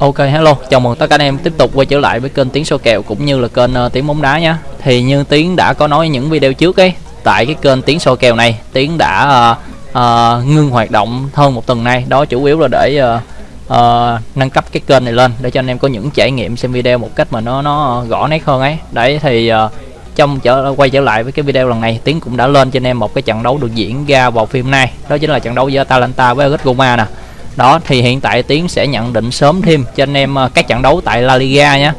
Ok hello, chào mừng tất cả anh em tiếp tục quay trở lại với kênh Tiếng số kèo cũng như là kênh uh, Tiếng bóng đá nhé. Thì như Tiến đã có nói những video trước ấy, tại cái kênh Tiếng số kèo này, Tiến đã uh, uh, ngưng hoạt động hơn một tuần nay. Đó chủ yếu là để uh, uh, nâng cấp cái kênh này lên để cho anh em có những trải nghiệm xem video một cách mà nó nó rõ nét hơn ấy. Đấy thì uh, trong trở quay trở lại với cái video lần này Tiến cũng đã lên cho anh em một cái trận đấu được diễn ra vào phim nay đó chính là trận đấu giữa Atalanta với Atletico Roma nè đó thì hiện tại tiến sẽ nhận định sớm thêm cho anh em ờ, các trận đấu tại La Liga nhé.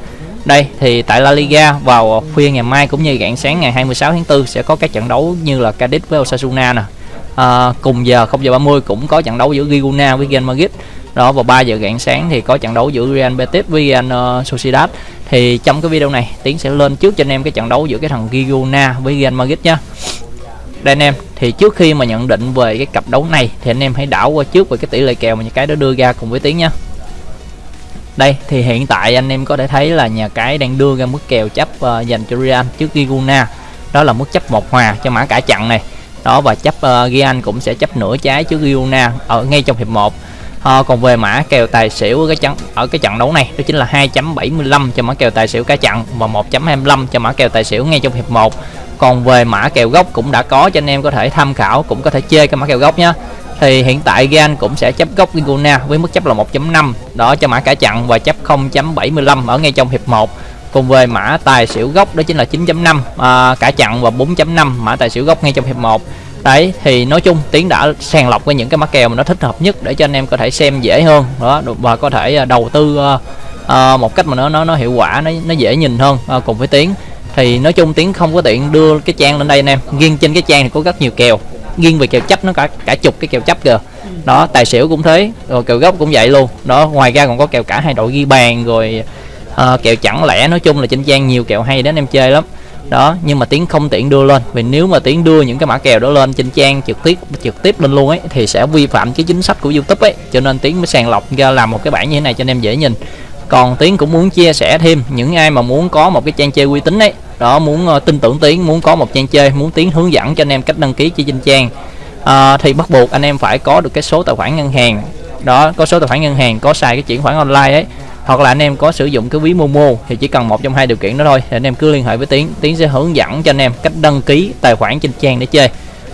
Đây thì tại La Liga vào khuya ngày mai cũng như rạng sáng ngày 26 tháng 4 sẽ có các trận đấu như là Cadiz với Osasuna nè. À, cùng giờ 0 giờ 30 cũng có trận đấu giữa Girona với Real Madrid. Đó vào 3 giờ rạng sáng thì có trận đấu giữa Real Betis với Real uh, Sociedad. Thì trong cái video này tiến sẽ lên trước cho anh em cái trận đấu giữa cái thằng Girona với Real Madrid nhá đây anh em thì trước khi mà nhận định về cái cặp đấu này thì anh em hãy đảo qua trước về cái tỷ lệ kèo mà nhà cái đó đưa ra cùng với tiếng nhá. Đây thì hiện tại anh em có thể thấy là nhà cái đang đưa ra mức kèo chấp uh, dành cho Real trước Giguna đó là mức chấp một hòa cho mã cả chặn này. Đó và chấp ờ, uh, Gian cũng sẽ chấp nửa trái trước Giguna ở ngay trong hiệp 1 à, ờ, còn về mã kèo tài xỉu ở cái trận ở cái trận đấu này đó chính là 2.75 cho mã kèo tài xỉu cá chặn và 1.25 cho mã kèo tài xỉu ngay trong hiệp 1 còn về mã kèo gốc cũng đã có cho anh em có thể tham khảo cũng có thể chơi cái mã kèo gốc nhé thì hiện tại Gan cũng sẽ chấp gốc Ginguna với mức chấp là 1.5 đó cho mã cả chặn và chấp 0.75 ở ngay trong hiệp 1 cùng về mã tài xỉu gốc đó chính là 9.5 à, cả chặn và 4.5 mã tài xỉu gốc ngay trong hiệp 1 đấy thì nói chung tiến đã sàng lọc với những cái mã kèo mà nó thích hợp nhất để cho anh em có thể xem dễ hơn. Đó và có thể à, đầu tư uh, uh, một cách mà nó nó nó hiệu quả nó nó dễ nhìn hơn uh, cùng với tiến thì nói chung tiếng không có tiện đưa cái trang lên đây anh em. Riêng trên cái trang thì có rất nhiều kèo. Nghiêng về kèo chấp nó cả cả chục cái kèo chấp kìa. Đó tài xỉu cũng thế rồi kèo gốc cũng vậy luôn. Đó ngoài ra còn có kèo cả hai đội ghi bàn rồi uh, kèo chẳng lẽ nói chung là trên trang nhiều kèo hay đến em chơi lắm. Đó nhưng mà tiếng không tiện đưa lên. Vì nếu mà tiếng đưa những cái mã kèo đó lên trên trang trực tiếp trực tiếp lên luôn ấy thì sẽ vi phạm cái chính sách của youtube ấy. Cho nên tiếng mới sàng lọc ra làm một cái bản như thế này cho anh em dễ nhìn còn tiến cũng muốn chia sẻ thêm những ai mà muốn có một cái trang chơi uy tín đấy, đó muốn uh, tin tưởng tiến muốn có một trang chơi muốn tiến hướng dẫn cho anh em cách đăng ký trên trang uh, thì bắt buộc anh em phải có được cái số tài khoản ngân hàng. Đó có số tài khoản ngân hàng có xài cái chuyển khoản online ấy hoặc là anh em có sử dụng cái ví Momo thì chỉ cần một trong hai điều kiện đó thôi thì anh em cứ liên hệ với Tiến Tiến sẽ hướng dẫn cho anh em cách đăng ký tài khoản trên trang để chơi.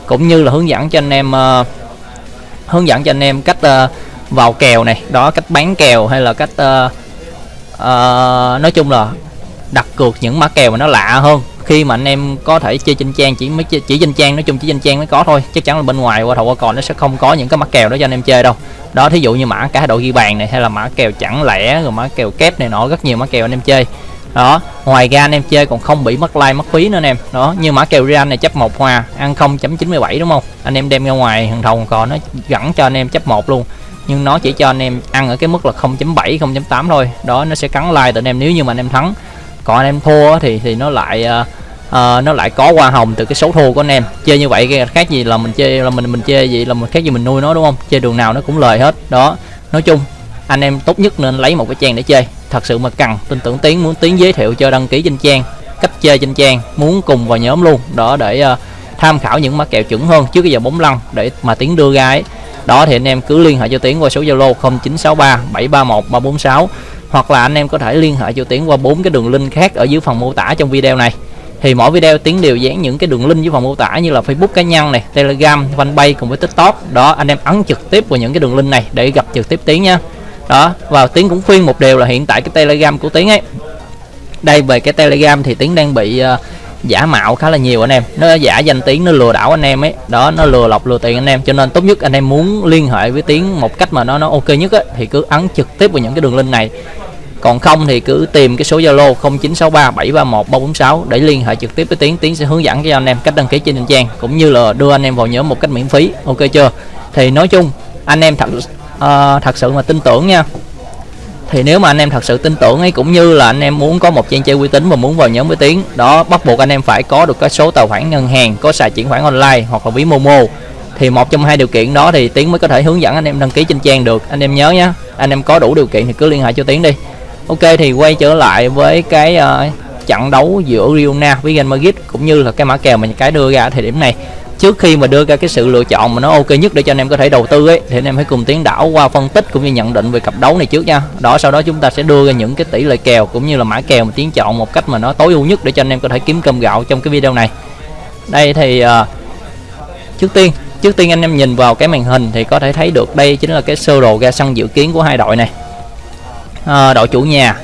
Cũng như là hướng dẫn cho anh em uh, hướng dẫn cho anh em cách uh, vào kèo này đó cách bán kèo hay là cách uh, uh, nói chung là đặt cược những mã kèo mà nó lạ hơn. Khi mà anh em có thể chơi trên trang chỉ mới chỉ trên trang nói chung chỉ trên trang mới có thôi. Chắc chắn là bên ngoài qua thầu qua còn nó sẽ không có những cái mã kèo đó cho anh em chơi đâu. Đó thí dụ như mã cả đội ghi bàn này hay là mã kèo chẳng lẻ rồi mã kèo kép này nọ rất nhiều mã kèo anh em chơi. Đó ngoài ra anh em chơi còn không bị mất like mất phí nữa anh em. Đó như mã kèo Real này chấp một hòa ăn 0.97 đúng không? Anh em đem ra ngoài thằng thầu còn nó gẳng cho anh em chấp một luôn nhưng nó chỉ cho anh em ăn ở cái mức là 0.7 0.8 thôi. Đó nó sẽ cắn like từ anh em. Nếu như mà anh em thắng. Còn anh em thua thì thì nó lại uh, uh, nó lại có hoa hồng từ cái số thua của anh em. Chơi như vậy khác gì là mình chơi là mình mình chơi gì là mình khác gì mình nuôi nó đúng không? Chơi đường nào nó cũng lời hết. Đó nói chung anh em tốt nhất nên lấy một cái trang để chơi thật sự mà cần tin tưởng tiến muốn tiến giới thiệu cho đăng ký trên trang cách chơi trên trang muốn cùng vào nhóm luôn. Đó để uh, tham khảo những mã kèo chuẩn hơn trước cái giờ bóng lăn để mà tiến đưa ra ấy đó thì anh em cứ liên hệ cho tiến qua số zalo 0963 731 346 hoặc là anh em có thể liên hệ cho tiến qua bốn cái đường link khác ở dưới phần mô tả trong video này. Thì mỗi video tiến đều dán những cái đường link dưới phần mô tả như là facebook cá nhân này telegram fanpage cùng với tiktok. Đó anh em ấn trực tiếp vào những cái đường link này để gặp trực tiếp tiến nha. Đó và tiến cũng khuyên một điều là hiện tại cái telegram của tiến ấy đây về cái telegram thì tiến đang bị uh, giả mạo khá là nhiều anh em. Nó giả danh tiếng nó lừa đảo anh em ấy. Đó nó lừa lọc lừa tiền anh em. Cho nên tốt nhất anh em muốn liên hệ với tiếng một cách mà nó nó ok nhất ấy, thì cứ ấn trực tiếp vào những cái đường link này. Còn không thì cứ tìm cái số Zalo 0963 731 346 để liên hệ trực tiếp với Tiến Tiến sẽ hướng dẫn cho anh em cách đăng ký trên trang cũng như là đưa anh em vào nhóm một cách miễn phí. Ok chưa? Thì nói chung anh em thật uh, thật sự mà tin tưởng nha thì nếu mà anh em thật sự tin tưởng ấy cũng như là anh em muốn có một trang chơi uy tín và muốn vào nhóm với tín đó bắt buộc anh em phải có được cái số tài khoản ngân hàng có xài chuyển khoản online hoặc là ví momo. Thì một trong hai điều kiện đó thì tiến mới có thể hướng dẫn anh em đăng ký trên trang được. Anh em nhớ nhé anh em có đủ điều kiện thì cứ liên hệ cho tiến đi. Ok thì quay trở lại với cái uh, trận đấu giữa Riona với Real Madrid cũng như là cái mã kèo mà cái đưa ra thời điểm này trước khi mà đưa ra cái sự lựa chọn mà nó ok nhất để cho anh em có thể đầu tư ấy thì anh em hãy cùng tiến đảo qua phân tích cũng như nhận định về cặp đấu này trước nha. Đó sau đó chúng ta sẽ đưa ra những cái tỷ lệ kèo cũng như là mã kèo mà tiến chọn một cách mà nó tối ưu nhất để cho anh em có thể kiếm cơm gạo trong cái video này. Đây thì uh, trước tiên trước tiên anh em nhìn vào cái màn hình thì có thể thấy được đây chính là cái sơ đồ ra sân dự kiến của hai đội này. À, đội chủ nhà.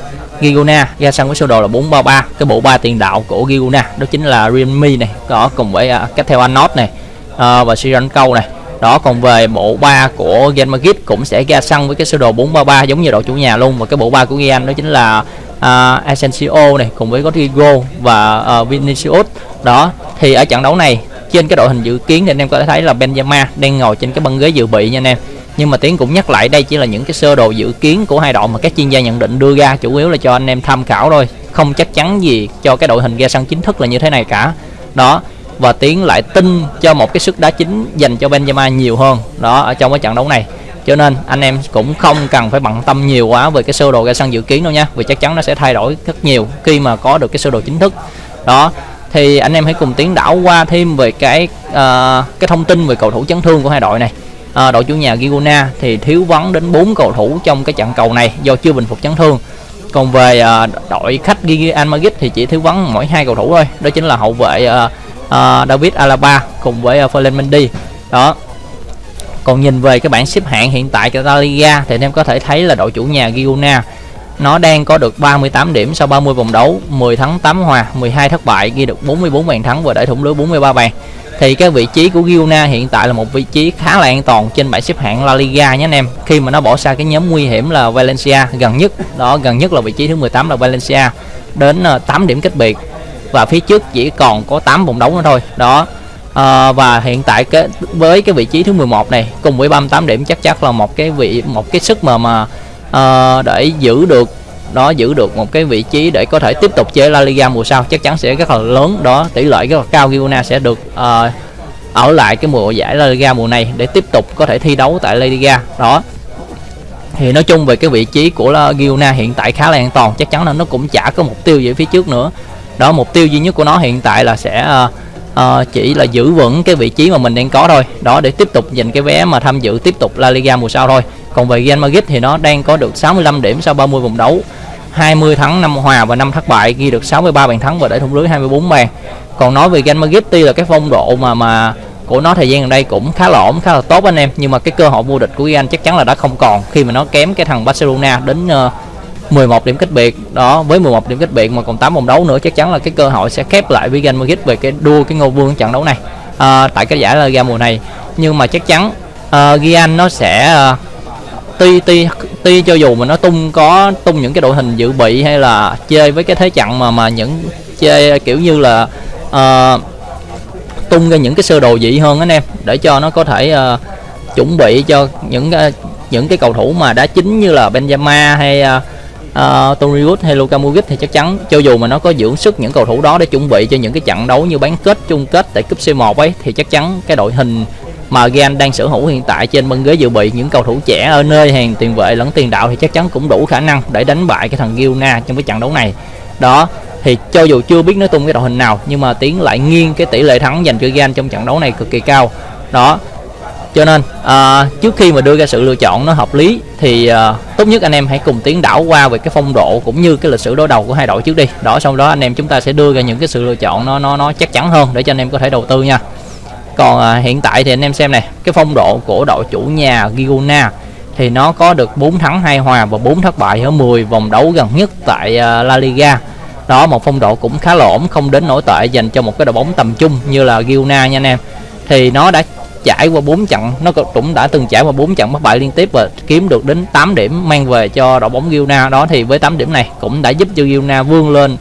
Giguna. Ra sân với sơ đồ là 433 cái bộ ba tiền đạo của Giguna đó chính là Realme này. Có cùng với à, uh, cách theo Anot này uh, và Siran Câu này. Đó còn về bộ ba của Real Madrid cũng sẽ ra sân với cái sơ đồ 433 giống như đội chủ nhà luôn. Và cái bộ ba của Real đó chính là uh, Asensio này cùng với Rodrigo và uh, Vinicius. Đó thì ở trận đấu này trên cái đội hình dự kiến thì anh em có thể thấy là Benzema đang ngồi trên cái băng ghế dự bị nha anh em nhưng mà tiến cũng nhắc lại đây chỉ là những cái sơ đồ dự kiến của hai đội mà các chuyên gia nhận định đưa ra chủ yếu là cho anh em tham khảo thôi. Không chắc chắn gì cho cái đội hình ra sân chính thức là như thế này cả. Đó và tiến lại tin cho một cái sức đá chính dành cho Benzema nhiều hơn đó ở trong cái trận đấu này. Cho nên anh em cũng không cần phải bận tâm nhiều quá về cái sơ đồ ra sân dự kiến đâu nha vì chắc chắn nó sẽ thay đổi rất nhiều khi mà có được cái sơ đồ chính thức. Đó thì anh em hãy cùng tiến đảo qua thêm về cái uh, cái thông tin về cầu thủ chấn thương của hai đội này à, đội chủ nhà Giguna thì thiếu vắng đến 4 cầu thủ trong cái trận cầu này do chưa bình phục chấn thương. Còn về à, đội khách Real Madrid thì chỉ thiếu vắng mỗi hai cầu thủ thôi đó chính là hậu vệ à, à, David Alaba cùng với à, Ferland Mendy. Đó. Còn nhìn về cái bảng xếp hạng hiện tại cho La Liga thì anh em có thể thấy là đội chủ nhà Girona nó đang có được 38 điểm sau 30 vòng đấu 10 thắng 8 hòa 12 thất bại ghi được 44 bàn thắng và để thủng lưới 43 bàn. Thì cái vị trí của Giona hiện tại là một vị trí khá là an toàn trên bảng xếp hạng La Liga nhé anh em. Khi mà nó bỏ xa cái nhóm nguy hiểm là Valencia gần nhất đó gần nhất là vị trí thứ 18 là Valencia đến ờ, 8 điểm cách biệt. Và phía trước chỉ còn có 8 vòng đấu nữa thôi đó. À, và hiện tại cái với cái vị trí thứ 11 này cùng với 38 điểm chắc chắn là một cái vị một cái sức mà mà uh, để giữ được đó giữ được một cái vị trí để có thể tiếp tục chơi La Liga mùa sau chắc chắn sẽ rất là lớn. Đó tỷ lệ rất là cao Girona sẽ được uh, ở lại cái mùa giải La Liga mùa này để tiếp tục có thể thi đấu tại La Liga. Đó. Thì nói chung về cái vị trí của Girona hiện tại khá là an toàn chắc chắn là nó cũng chả có mục tiêu gì phía trước nữa. Đó mục tiêu duy nhất của nó hiện tại là sẽ uh, uh, chỉ là giữ vững cái vị trí mà mình đang có thôi. Đó để tiếp tục giành cái vé mà tham dự tiếp tục La Liga mùa sau thôi còn về Real Madrid thì nó đang có được 65 điểm sau 30 vòng đấu. 20 thắng 5 hòa và 5 thất bại ghi được 63 bàn thắng và để thủng lưới 24 bàn. Còn nói về Real Madrid tuy là cái phong độ mà mà của nó thời gian gần đây cũng khá là ổn khá là tốt anh em nhưng mà cái cơ hội vô địch của Real chắc chắn là đã không còn khi mà nó kém cái thằng Barcelona đến ờ, uh, 11 điểm cách biệt. Đó với 11 điểm cách biệt mà còn 8 vòng đấu nữa chắc chắn là cái cơ hội sẽ khép lại với Real Madrid về cái đua cái ngôi vương trận đấu này uh, tại cái giải La Liga mùa này. Nhưng mà chắc chắn uh, Real nó sẽ uh, tuy tuy tuy cho dù mà nó tung có tung những cái đội hình dự bị hay là chơi với cái thế trận mà mà những chơi kiểu như là uh, tung ra những cái sơ đồ dị hơn anh em để cho nó có thể uh, chuẩn bị cho những uh, những cái cầu thủ mà đá chính như là Benzema hay uh, uh, Tony Wood hay Luka Modric thì chắc chắn cho dù mà nó có dưỡng sức những cầu thủ đó để chuẩn bị cho những cái trận đấu như bán kết chung kết tại cúp C1 ấy thì chắc chắn cái đội hình mà Gan đang sở hữu hiện tại trên băng ghế dự bị những cầu thủ trẻ ở nơi hàng tiền vệ lẫn tiền đạo thì chắc chắn cũng đủ khả năng để đánh bại cái thằng Gilna trong cái trận đấu này. Đó thì cho dù chưa biết nó tung cái đội hình nào nhưng mà tiến lại nghiêng cái tỷ lệ thắng dành cho Gan trong trận đấu này cực kỳ cao. Đó cho nên à, trước khi mà đưa ra sự lựa chọn nó hợp lý thì à, tốt nhất anh em hãy cùng tiến đảo qua về cái phong độ cũng như cái lịch sử đối đầu của hai đội trước đi. Đó sau đó anh em chúng ta sẽ đưa ra những cái sự lựa chọn nó nó nó chắc chắn hơn để cho anh em có thể đầu tư nha còn à, hiện tại thì anh em xem này cái phong độ của đội chủ nhà Girona thì nó có được 4 thắng 2 hòa và 4 thất bại ở 10 vòng đấu gần nhất tại à, La Liga. Đó một phong độ cũng khá là ổn không đến nổi tệ dành cho một cái đội bóng tầm trung như là Girona nha anh em. Thì nó đã trải qua 4 trận nó cũng đã từng trải qua 4 trận bất bại liên tiếp và kiếm được đến 8 điểm mang về cho đội bóng Girona. Đó thì với 8 điểm này cũng đã giúp cho Girona vươn lên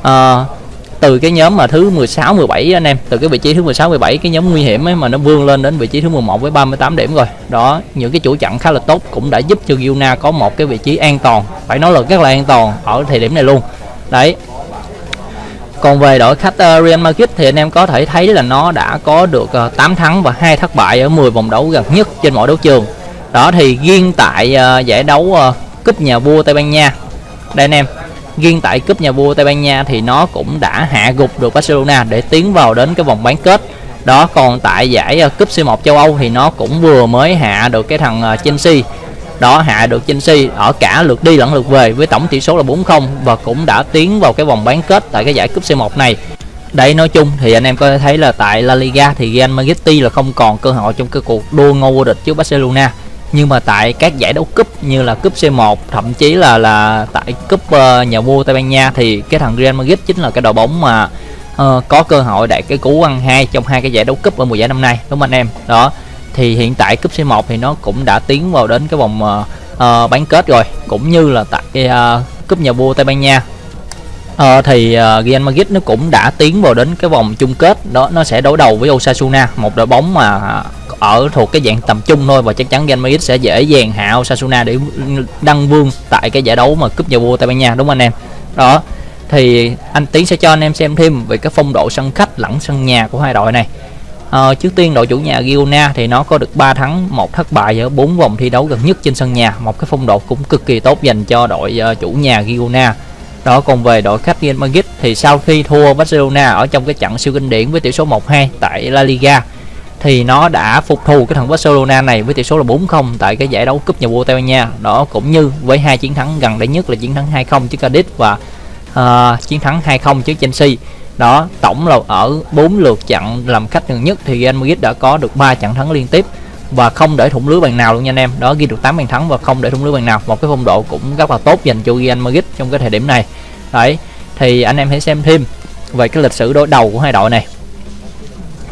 uh, từ cái nhóm mà thứ 16 17 anh em từ cái vị trí thứ 16 17 cái nhóm nguy hiểm ấy mà nó vươn lên đến vị trí thứ 11 với 38 điểm rồi. Đó những cái chủ trận khá là tốt cũng đã giúp cho Girona có một cái vị trí an toàn phải nói là rất là an toàn ở thời điểm này luôn. Đấy. Còn về đội khách uh, Real Madrid thì anh em có thể thấy là nó đã có được ờ, uh, 8 thắng và hai thất bại ở 10 vòng đấu gần nhất trên mọi đấu trường. Đó thì riêng tại uh, giải đấu uh, cúp nhà vua Tây Ban Nha. Đây anh em riêng tại cúp nhà vua Tây Ban Nha thì nó cũng đã hạ gục được Barcelona để tiến vào đến cái vòng bán kết. Đó, còn tại giải ờ, cúp C1 châu Âu thì nó cũng vừa mới hạ được cái thằng ờ, Chelsea. Đó, hạ được Chelsea ở cả lượt đi lẫn lượt về với tổng tỷ số là 4-0 và cũng đã tiến vào cái vòng bán kết tại cái giải cúp C1 này. Đây nói chung thì anh em có thể thấy là tại La Liga thì Real Madrid là không còn cơ hội trong cái cuộc đua ngôi vô địch trước Barcelona nhưng mà tại các giải đấu cúp như là cúp C1 thậm chí là là tại cúp uh, nhà vua Tây Ban Nha thì cái thằng Real Madrid chính là cái đội bóng mà uh, có cơ hội đạt cái cú ăn hai trong hai cái giải đấu cúp ở mùa giải năm nay đúng không anh em? Đó thì hiện tại cúp C1 thì nó cũng đã tiến vào đến cái vòng uh, uh, bán kết rồi cũng như là tại uh, cúp nhà vua Tây Ban Nha uh, thì uh, Real Madrid nó cũng đã tiến vào đến cái vòng chung kết. Đó nó sẽ đối đầu với Osasuna một đội bóng mà ở thuộc cái dạng tầm trung thôi và chắc chắn Real Madrid sẽ dễ dàng hạ Osasuna để đăng vương tại cái giải đấu mà cúp nhà vua Tây Ban Nha đúng không anh em? Đó thì anh Tiến sẽ cho anh em xem thêm về cái phong độ sân khách lẫn sân nhà của hai đội này. À, trước tiên đội chủ nhà Girona thì nó có được 3 thắng một thất bại ở bốn vòng thi đấu gần nhất trên sân nhà. Một cái phong độ cũng cực kỳ tốt dành cho đội uh, chủ nhà Girona đó còn về đội khách Real Madrid thì sau khi thua Barcelona ở trong cái trận siêu kinh điển với tỷ số 1-2 tại La Liga thì nó đã phục thù cái thằng Barcelona này với tỷ số là 4-0 tại cái giải đấu cúp nhà vua Tây Ban Nha. Đó cũng như với hai chiến thắng gần đây nhất là chiến thắng 2-0 trước Cadiz và uh, chiến thắng 2-0 trước Chelsea. Đó tổng là ở 4 lượt trận làm khách gần nhất thì Real Madrid đã có được 3 trận thắng liên tiếp và không để thủng lưới bàn nào luôn nha anh em. Đó ghi được 8 bàn thắng và không để thủng lưới bàn nào. Một cái phong độ cũng rất là tốt dành cho Real Madrid trong cái thời điểm này. Đấy thì anh em hãy xem thêm về cái lịch sử đối đầu của hai đội này.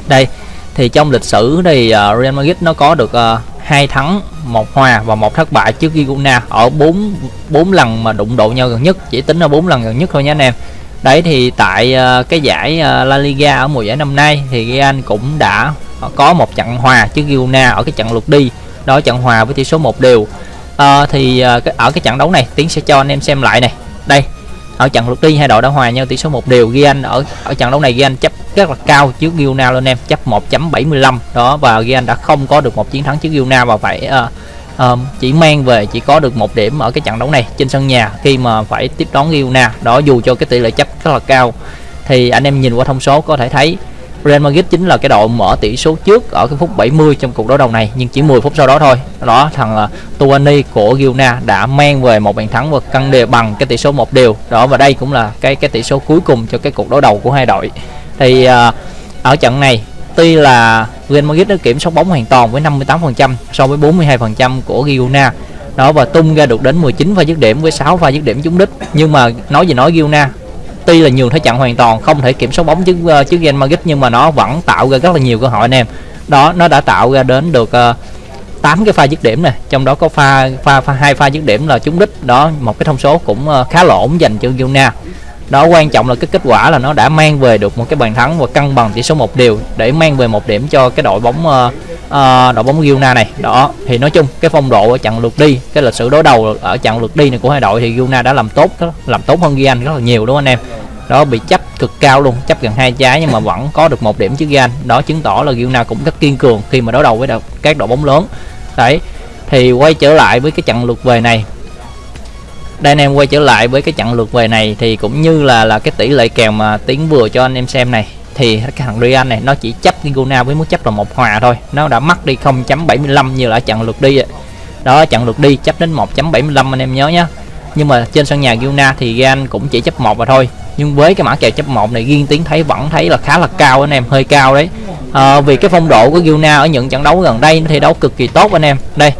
Đây thì trong lịch sử thì uh, Real Madrid nó có được uh, hai thắng một hòa và một thất bại trước Girona ở bốn bốn lần mà đụng độ nhau gần nhất. Chỉ tính là bốn lần gần nhất thôi nha anh em. Đấy thì tại uh, cái giải uh, La Liga ở mùa giải năm nay thì Real cũng đã có một trận hòa trước Girona ở cái trận lượt đi. Đó trận hòa với tỷ số một đều. À, thì ờ, ở cái trận đấu này tiến sẽ cho anh em xem lại này. Đây ở trận lượt đi hai đội đã hòa nhau tỷ số một đều. Ghi anh ở ở trận đấu này ghi anh chấp rất là cao trước Girona luôn em chấp 1.75 đó và ghi anh đã không có được một chiến thắng trước Girona và phải uh, uh, chỉ mang về chỉ có được một điểm ở cái trận đấu này trên sân nhà khi mà phải tiếp đón Girona. Đó dù cho cái tỷ lệ chấp rất là cao thì anh em nhìn qua thông số có thể thấy Real Madrid chính là cái đội mở tỷ số trước ở cái phút 70 trong cuộc đối đầu này nhưng chỉ 10 phút sau đó thôi. Đó thằng uh, Tuani của Girona đã mang về một bàn thắng và cân đều bằng cái tỷ số một đều. Đó và đây cũng là cái cái tỷ số cuối cùng cho cái cuộc đối đầu của hai đội. Thì uh, ở trận này tuy là Real Madrid đã kiểm soát bóng hoàn toàn với 58% so với 42% của Girona. Đó và tung ra được đến 19 pha dứt điểm với 6 pha dứt điểm trúng đích. Nhưng mà nói gì nói Girona tuy là nhường thế trận hoàn toàn không thể kiểm soát bóng trước uh, trước Real Madrid nhưng mà nó vẫn tạo ra rất là nhiều cơ hội anh em. Đó nó đã tạo ra đến được ờ, uh, 8 cái pha dứt điểm này trong đó có pha pha pha hai pha dứt điểm là trúng đích. Đó một cái thông số cũng uh, khá là ổn dành cho Girona. Đó quan trọng là cái kết quả là nó đã mang về được một cái bàn thắng và cân bằng tỷ số một điều để mang về một điểm cho cái đội bóng uh, uh, đội bóng Guna này. Đó thì nói chung cái phong độ ở trận lượt đi cái lịch sử đối đầu ở trận lượt đi này của hai đội thì Guna đã làm tốt đó, làm tốt hơn Gian rất là nhiều đúng không anh em? Đó bị chấp cực cao luôn chấp gần hai trái nhưng mà vẫn có được một điểm trước Gian đó chứng tỏ là Guna cũng rất kiên cường khi mà đối đầu với các đội bóng lớn. Đấy thì quay trở lại với cái trận lượt về này. Đây anh em quay trở lại với cái trận lượt về này thì cũng như là là cái tỷ lệ kèo mà tiến vừa cho anh em xem này thì cái thằng Real này nó chỉ chấp Gigona với mức chấp là một hòa thôi. Nó đã mất đi 0.75 như là trận lượt đi đó trận lượt đi chấp đến 1.75 anh em nhớ nhé nhưng mà trên sân nhà Gilna thì Gan cũng chỉ chấp một mà thôi. Nhưng với cái mã kèo chấp một này riêng tiến thấy vẫn thấy là khá là cao anh em hơi cao đấy. À, vì cái phong độ của Gilna ở những trận đấu gần đây nó thi đấu cực kỳ tốt anh em. Đây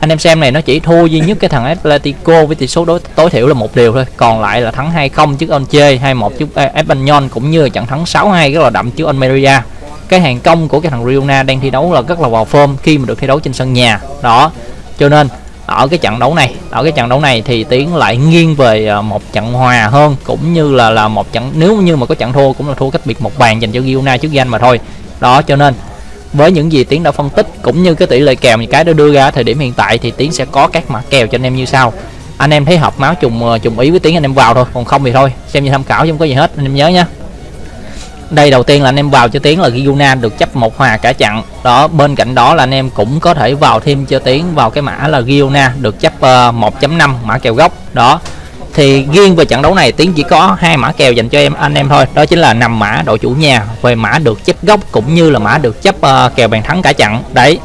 anh em xem này, nó chỉ thua duy nhất cái thằng Atletico với tỷ số đối tối thiểu là một điều thôi. Còn lại là thắng 2-0 trước Onche 2-1 trước à, Espanyol, cũng như trận thắng 6-2 rất là đậm trước Almeria. Cái hàng công của cái thằng Riona đang thi đấu là rất là vào form khi mà được thi đấu trên sân nhà. Đó, cho nên ở cái trận đấu này, ở cái trận đấu này thì tiến lại nghiêng về à, một trận hòa hơn, cũng như là là một trận nếu như mà có trận thua cũng là thua cách biệt một bàn dành cho Giona trước danh mà thôi. Đó, cho nên với những gì tiến đã phân tích cũng như cái tỷ lệ kèo những cái đã đưa ra thời điểm hiện tại thì tiến sẽ có các mã kèo cho anh em như sau. Anh em thấy hợp máu trùng ờ, trùng ý với tiến anh em vào thôi còn không thì thôi. Xem như tham khảo chứ không có gì hết anh em nhớ nhé đây đầu tiên là anh em vào cho tiến là Giguna được chấp một hòa cả chặn. Đó bên cạnh đó là anh em cũng có thể vào thêm cho tiến vào cái mã là Giona được chấp ờ, uh, 1.5 mã kèo gốc. Đó thì riêng về trận đấu này tiến chỉ có hai mã kèo dành cho em anh em thôi. Đó chính là nằm mã đội chủ nhà về mã được chấp gốc cũng như là mã được chấp uh, kèo bàn thắng cả trận. Đấy.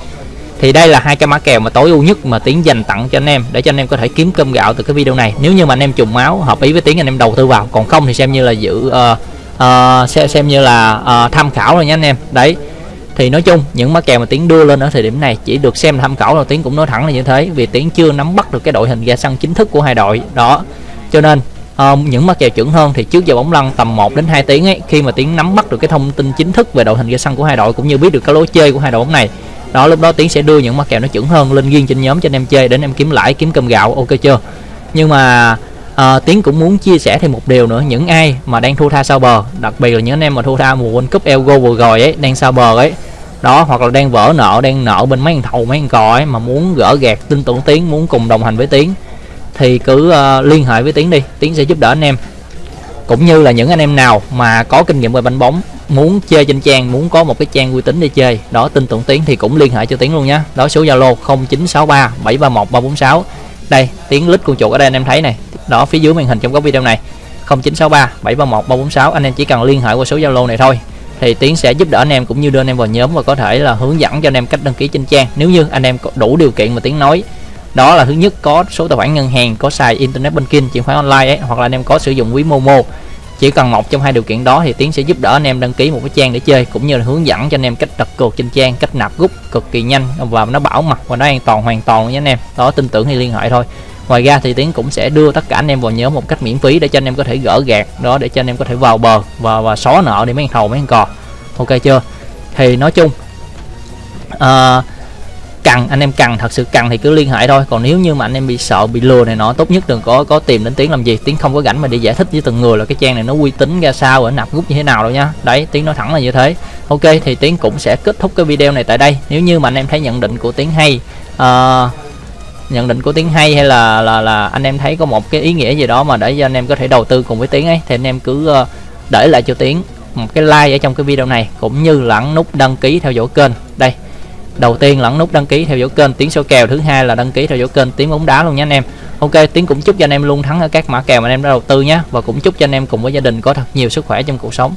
Thì đây là hai cái mã kèo mà tối ưu nhất mà tiến dành tặng cho anh em để cho anh em có thể kiếm cơm gạo từ cái video này. Nếu như mà anh em trùng máu hợp ý với tiến anh em đầu tư vào. Còn không thì xem như là giữ uh, uh, xem, xem như là uh, tham khảo rồi nha anh em. Đấy. Thì nói chung những mã kèo mà tiến đưa lên ở thời điểm này chỉ được xem tham khảo là tiến cũng nói thẳng là như thế vì tiến chưa nắm bắt được cái đội hình ra sân chính thức của hai đội. Đó cho nên uh, những mắt kèo chuẩn hơn thì trước giờ bóng lăn tầm 1 đến 2 tiếng ấy khi mà tiến nắm bắt được cái thông tin chính thức về đội hình ra sân của hai đội cũng như biết được cái lối chơi của hai đội bóng này. Đó lúc đó tiến sẽ đưa những mắt kèo nó chuẩn hơn lên riêng trên nhóm cho anh em chơi để anh em kiếm lãi kiếm cơm gạo ok chưa? Nhưng mà à, tiến cũng muốn chia sẻ thêm một điều nữa những ai mà đang thua tha sau bờ đặc biệt là những anh em mà thua tha mùa world cup elgo vừa rồi ấy đang sau bờ ấy đó hoặc là đang vỡ nợ đang nợ bên mấy thằng thầu mấy thằng cò ấy mà muốn gỡ gạt tin tưởng tiến muốn cùng đồng hành với tiến thì cứ uh, liên hệ với tiến đi tiến sẽ giúp đỡ anh em. Cũng như là những anh em nào mà có kinh nghiệm về bánh bóng muốn chơi trên trang muốn có một cái trang uy tín để chơi đó tin tưởng tiến thì cũng liên hệ cho tiến luôn nhá. Đó số zalo 0963 731 346 đây tiến lít con chuột ở đây anh em thấy này. Đó phía dưới màn hình trong góc video này. 0963 731 346 anh em chỉ cần liên hệ qua số zalo này thôi. Thì tiến sẽ giúp đỡ anh em cũng như đưa anh em vào nhóm và có thể là hướng dẫn cho anh em cách đăng ký trên trang. Nếu như anh em đủ điều kiện mà tiến nói đó là thứ nhất có số tài khoản ngân hàng có xài internet banking chuyển khoản online ấy hoặc là anh em có sử dụng ví momo. Chỉ cần một trong hai điều kiện đó thì tiến sẽ giúp đỡ anh em đăng ký một cái trang để chơi cũng như là hướng dẫn cho anh em cách đặt cược trên trang cách nạp rút cực kỳ nhanh và nó bảo mật và nó an toàn hoàn toàn nha anh em. Đó tin tưởng thì liên hệ thôi. Ngoài ra thì tiến cũng sẽ đưa tất cả anh em vào nhóm một cách miễn phí để cho anh em có thể gỡ gạt đó để cho anh em có thể vào bờ và và xóa nợ để mấy thằng thầu mấy thằng cò. Ok chưa? Thì nói chung uh, cần anh em cần thật sự cần thì cứ liên hệ thôi. Còn nếu như mà anh em bị sợ bị lừa này nọ tốt nhất đừng có có tìm đến tiếng làm gì. Tiếng không có rảnh mà đi giải thích với từng người là cái trang này nó uy tín ra sao ở nạp rút như thế nào đâu nha. Đấy tiếng nói thẳng là như thế. Ok thì tiếng cũng sẽ kết thúc cái video này tại đây. Nếu như mà anh em thấy nhận định của tiếng hay uh, nhận định của tiếng hay hay là là là anh em thấy có một cái ý nghĩa gì đó mà để cho anh em có thể đầu tư cùng với tiếng ấy thì anh em cứ uh, để lại cho tiếng một cái like ở trong cái video này cũng như là nút đăng ký theo dõi kênh. Đây đầu tiên lẫn nút đăng ký theo dõi kênh, tiếng số kèo, thứ hai là đăng ký theo dõi kênh, tiếng bóng đá luôn nha anh em. Ok tiếng cũng chúc cho anh em luôn thắng ở các mã kèo mà anh em đã đầu tư nhé. Và cũng chúc cho anh em cùng với gia đình có thật nhiều sức khỏe trong cuộc sống.